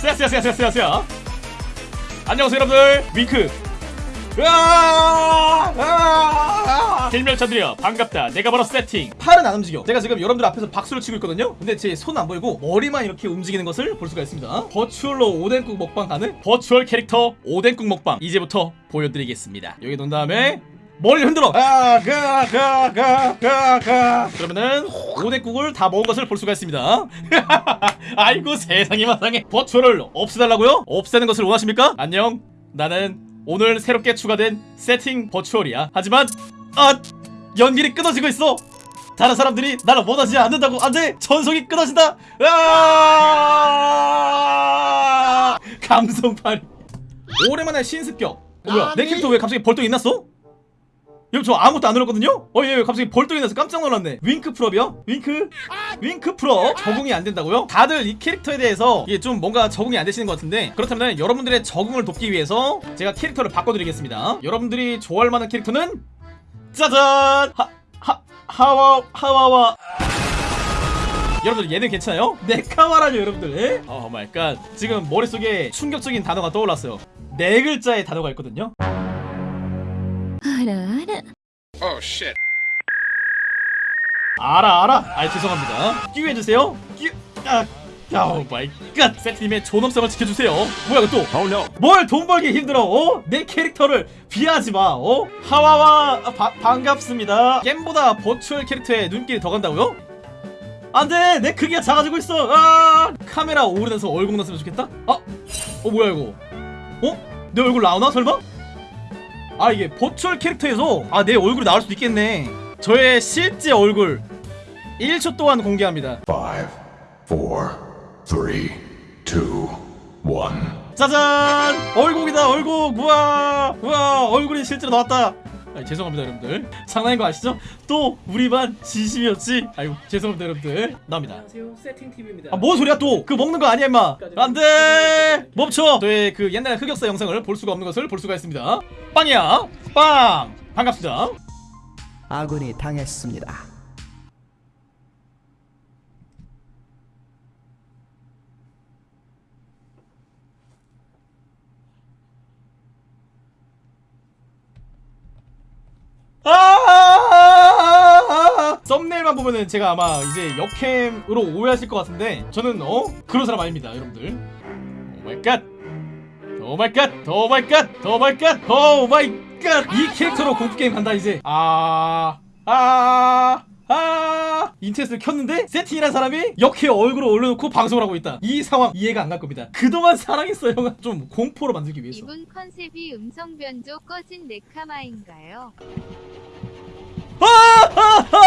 쎄쎄쎄쎄쎄쎄. 안녕하세요 여러분들. 윙크! 길멸차들이여 반갑다. 내가 바로 세팅. 팔은 안 움직여. 제가 지금 여러분들 앞에서 박수를 치고 있거든요. 근데 제 손 안 보이고 머리만 이렇게 움직이는 것을 볼 수가 있습니다. 버추얼로 오뎅국 먹방 가는 버추얼 캐릭터 오뎅국 먹방. 이제부터 보여드리겠습니다. 여기 놓은 다음에 머리를 흔들어. 아가가가가가 그러면은 오뎅국을 다 먹은 것을 볼 수가 있습니다. 아이고 세상이 마상해 버추얼을 없애달라고요? 없애는 것을 원하십니까? 안녕. 나는 오늘 새롭게 추가된 세팅 버추얼이야. 하지만 아 연길이 끊어지고 있어. 다른 사람들이 나를 원하지 않는다고 안돼. 전속이 끊어진다. 아! 감성팔이 오랜만에 신습격. 어, 뭐야? 내 캐릭터 왜 갑자기 벌떡이 났어? 여러분 저 아무것도 안 눌렀거든요? 어, 예, 예, 갑자기 벌떡이 나서 깜짝 놀랐네. 윙크 풀업이요? 윙크? 윙크 풀업? 적응이 안 된다고요? 다들 이 캐릭터에 대해서 이게 좀 뭔가 적응이 안 되시는 것 같은데 그렇다면 여러분들의 적응을 돕기 위해서 제가 캐릭터를 바꿔드리겠습니다. 여러분들이 좋아할 만한 캐릭터는 짜잔! 하, 하, 하와, 하와와. 여러분들 얘는 괜찮아요? 네카와라뇨 여러분들 에? 오 마이 갓 지금 머릿속에 충격적인 단어가 떠올랐어요 네 글자의 단어가 있거든요 알아 알아. Oh shit. 알아 알아. 아 죄송합니다. 끼우 해주세요. 끼우 아오 마이 갓. 세트님의 존엄성을 지켜주세요. 뭐야 이거 또뭘돈 벌기 힘들어 어? 내 캐릭터를 비하지 마 어? 하와와 아, 바, 반갑습니다. 게임보다 버추얼 캐릭터에 눈길이 더 간다고요? 안돼! 내 크기가 작아지고 있어! 아! 카메라 오르면서 얼굴 났으면 좋겠다? 아, 어 뭐야 이거? 어? 내 얼굴 나오나 설마? 아 이게 버추얼 캐릭터에서 아 내 얼굴이 나올 수도 있겠네. 저의 실제 얼굴. 1초 동안 공개합니다. Five, four, three, two, one. 짜잔! 얼굴이다 얼굴! 우와 우와 얼굴이 실제로 나왔다 아, 죄송합니다 여러분들. 장난인 거 아시죠? 또 우리 반 진심이었지? 아이고 죄송합니다 여러분들. 나옵니다. 안녕하세요. 세팅TV입니다. 아, 뭔 소리야 또? 그 먹는 거 아니야 임마. 안돼! 멈춰! 저의 그 옛날 흑역사 영상을 볼 수가 없는 것을 볼 수가 있습니다. 빵이야. 빵! 반갑습니다. 아군이 당했습니다. 아! 썸네일만 보면은 제가 아마 이제 역캠으로 오해하실 것 같은데 저는 어? 그런 사람 아닙니다 여러분들. Oh my god. Oh my god, oh my god, oh my god, oh my god. 이 캐릭터로 공포 게임 간다 이제. 아, 아, 아. 인터넷을 켰는데 세팅이란 사람이 역해 얼굴을 올려놓고 방송을 하고 있다. 이 상황 이해가 안 갈 겁니다. 그동안 사랑했어 형아 좀 공포로 만들기 위해서. 이분 컨셉이 음성 변조 꺼진 네카마인가요? 아, 아, 아, 아,